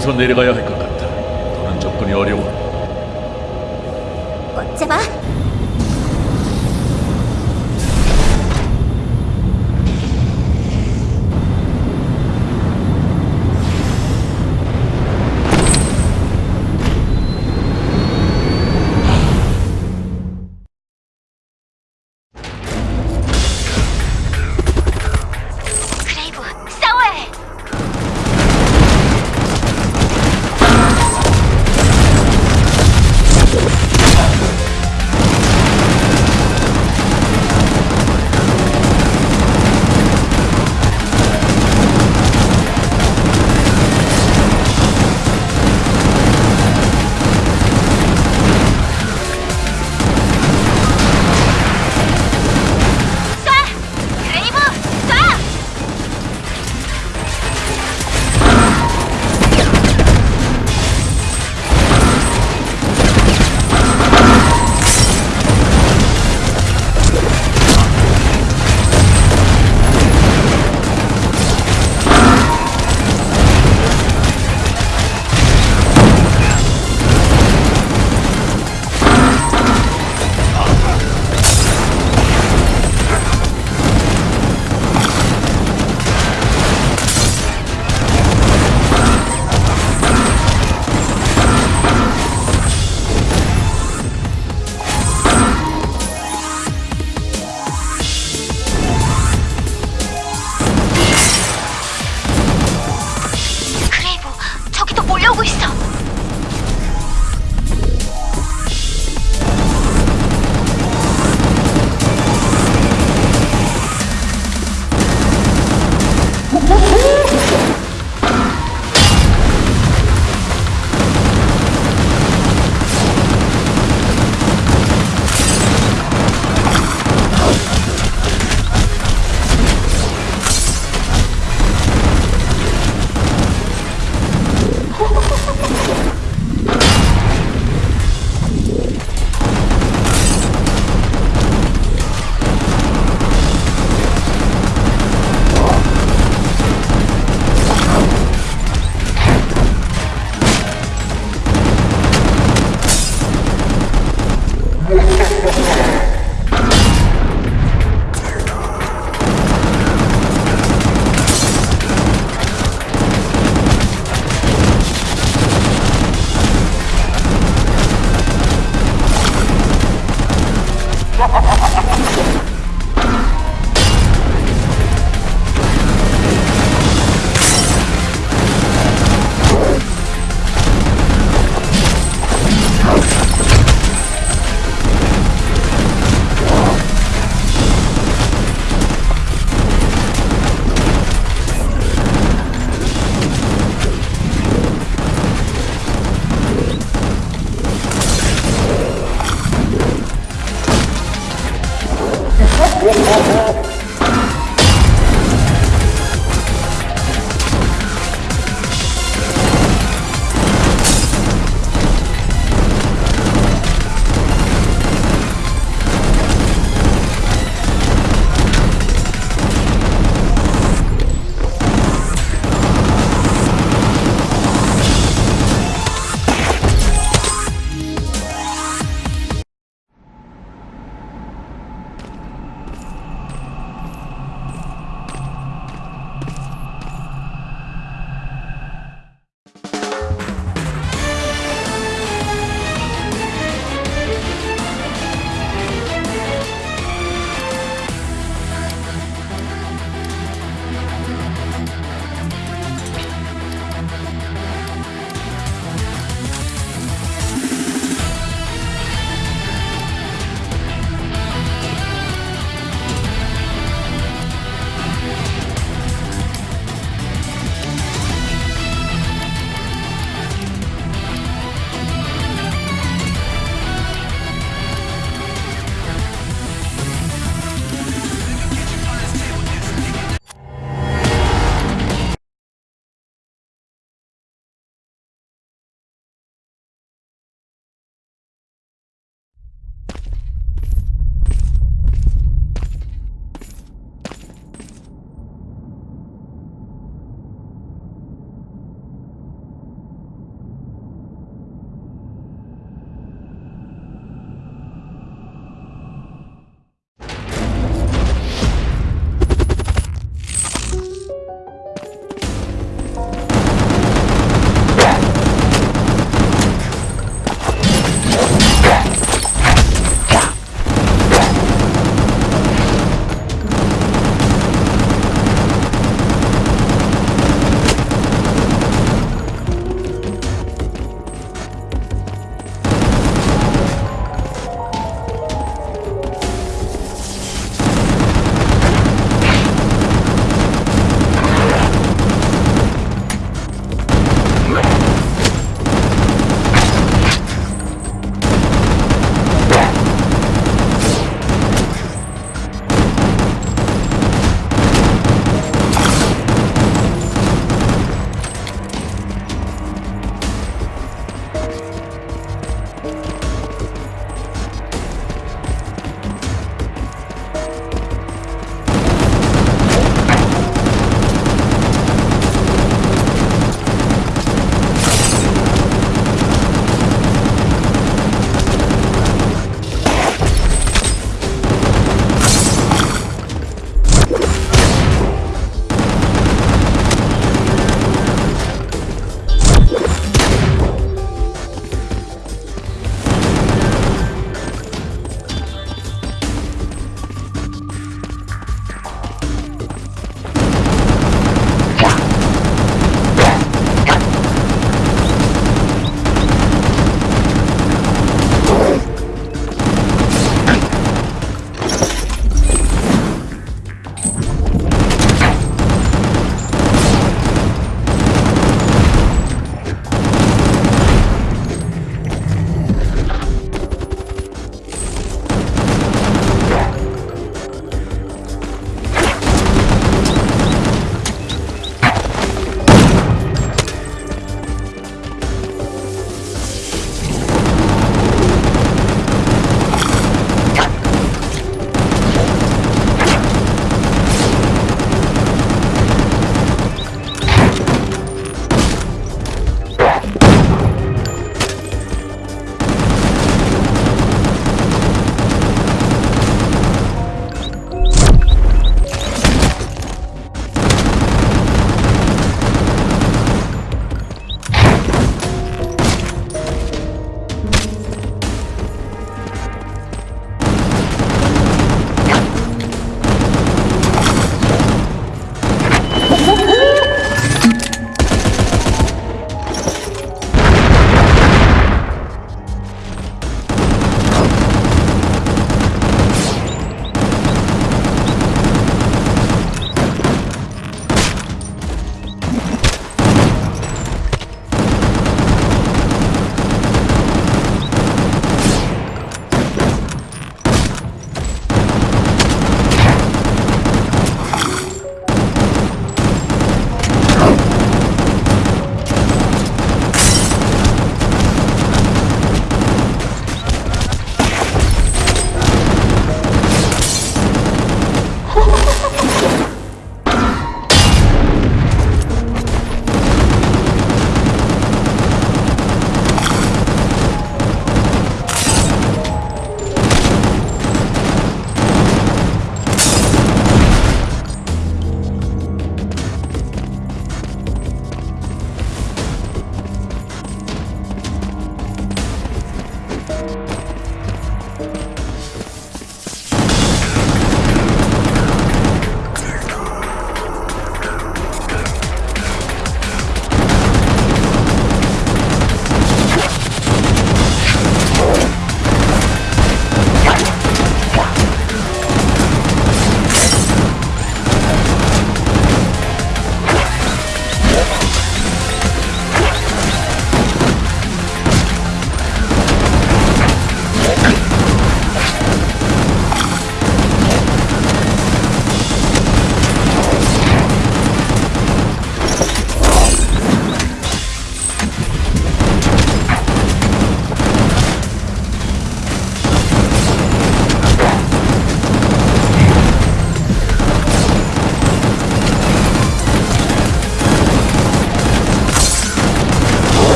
땅에서 내려가야 할것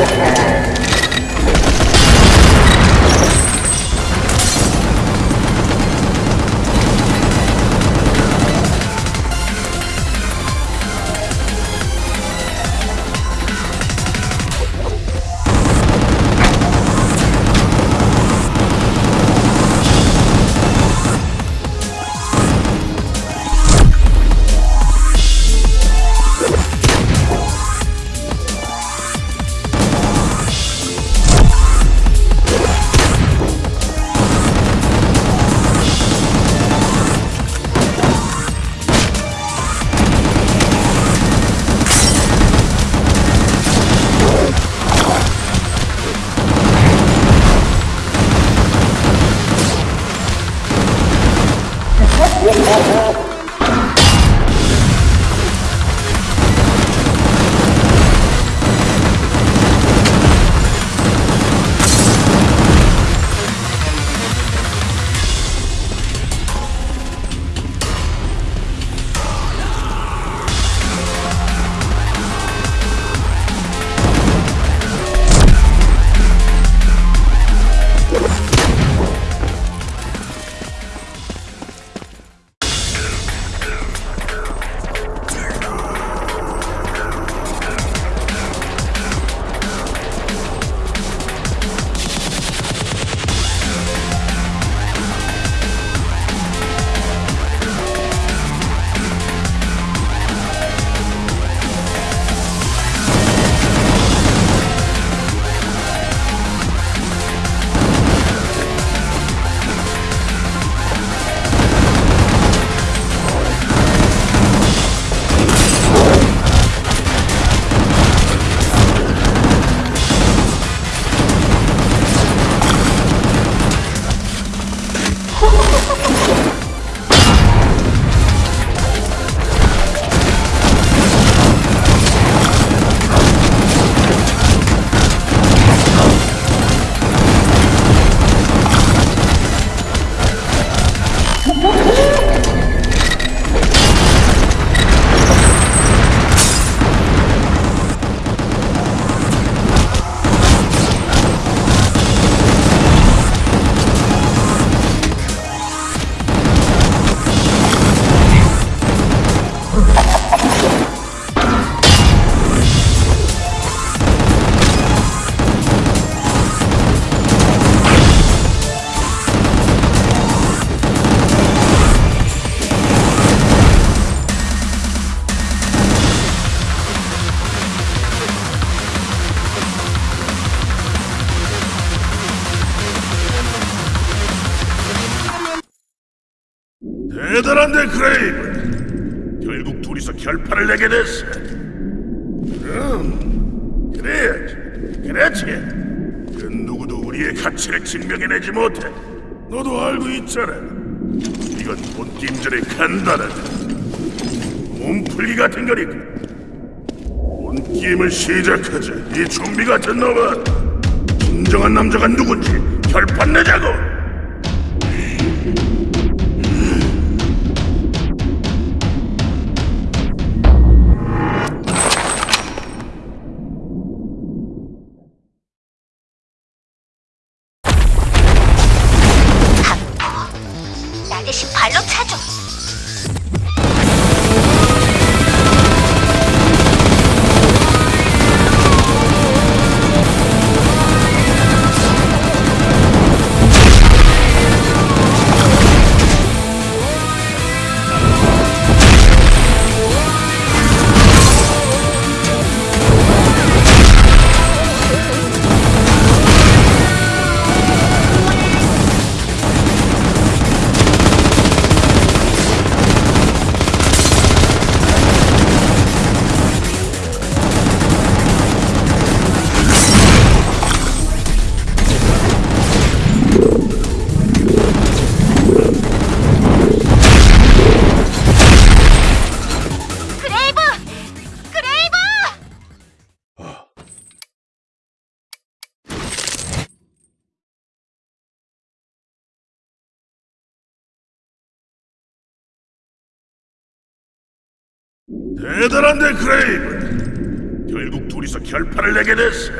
Okay. 결국 둘이서 결판을 내게 됐어. 그럼 그래야지. 그렇지. 그 누구도 우리의 가치를 증명해내지 못해. 너도 알고 있잖아. 이건 본 게임전의 간단한 몸풀기 같은 거니까. 본 게임을 시작하자. 이 좀비 같은 놈아 진정한 남자가 누군지 결판 내자고 대단한데 크레이브 결국 둘이서 결판을 내게 됐어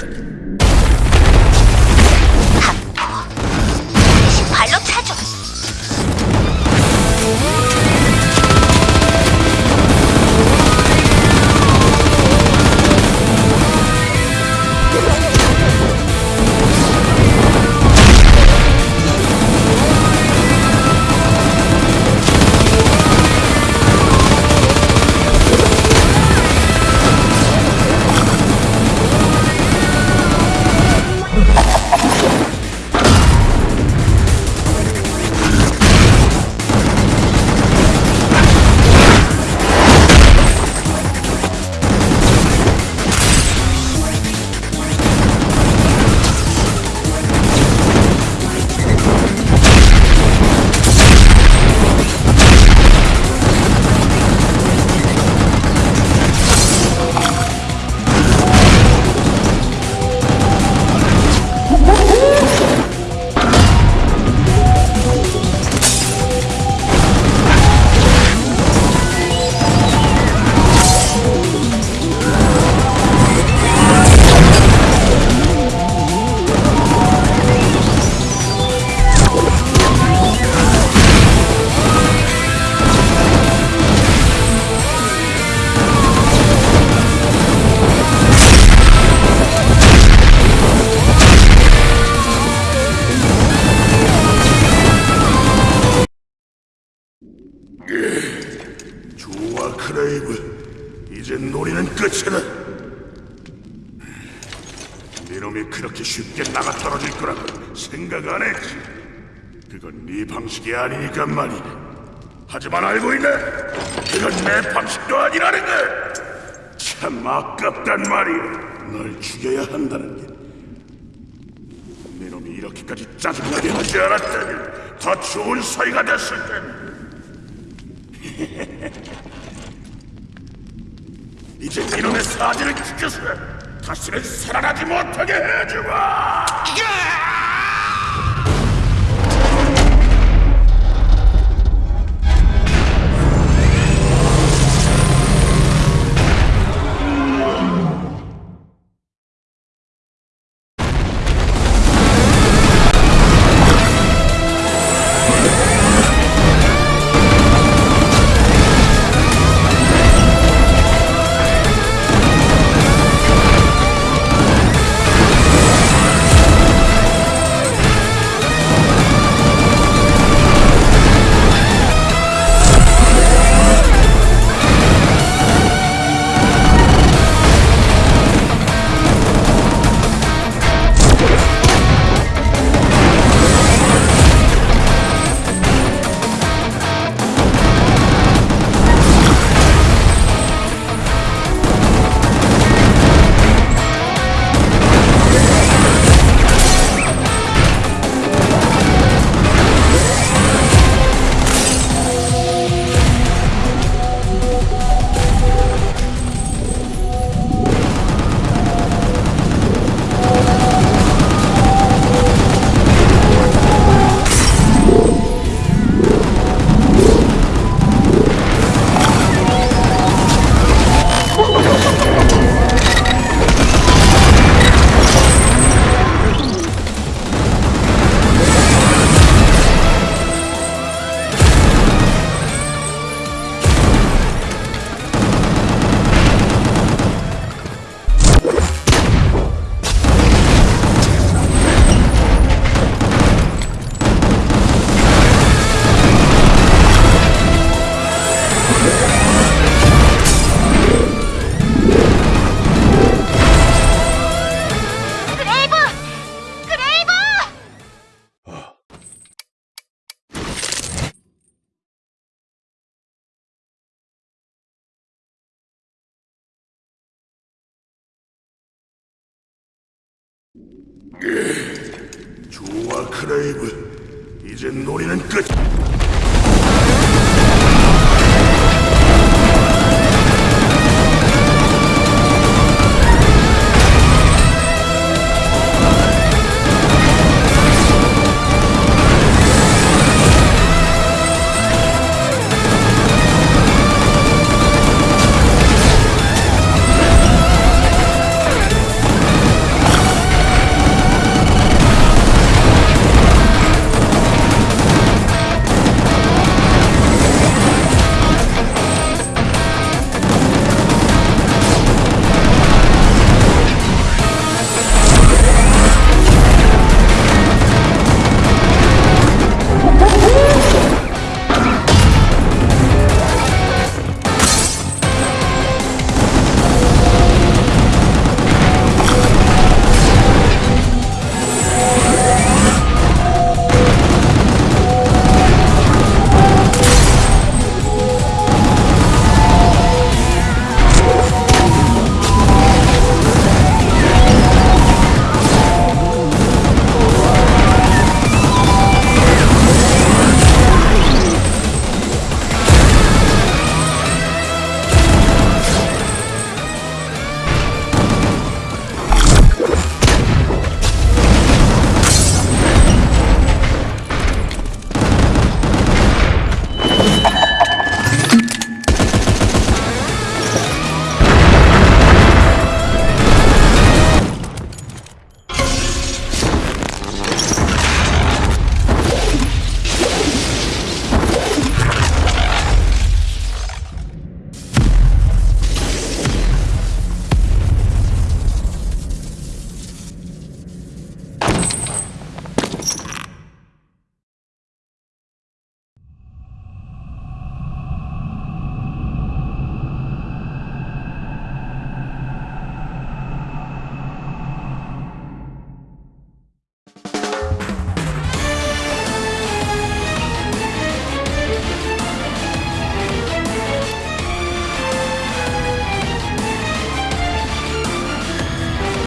방식이 아니니까 말이야 하지만 알고 있네. 그건 내 방식도 아니라는 거참 아깝단 말이야. 널 죽여야 한다는 게. 네놈이 이렇게까지 짜증나게 하지 않았다면 더 좋은 사이가 됐을 텐데 이제 이놈의 사지를 지켜서 다시는 살아나지 못하게 해주마! Слышать!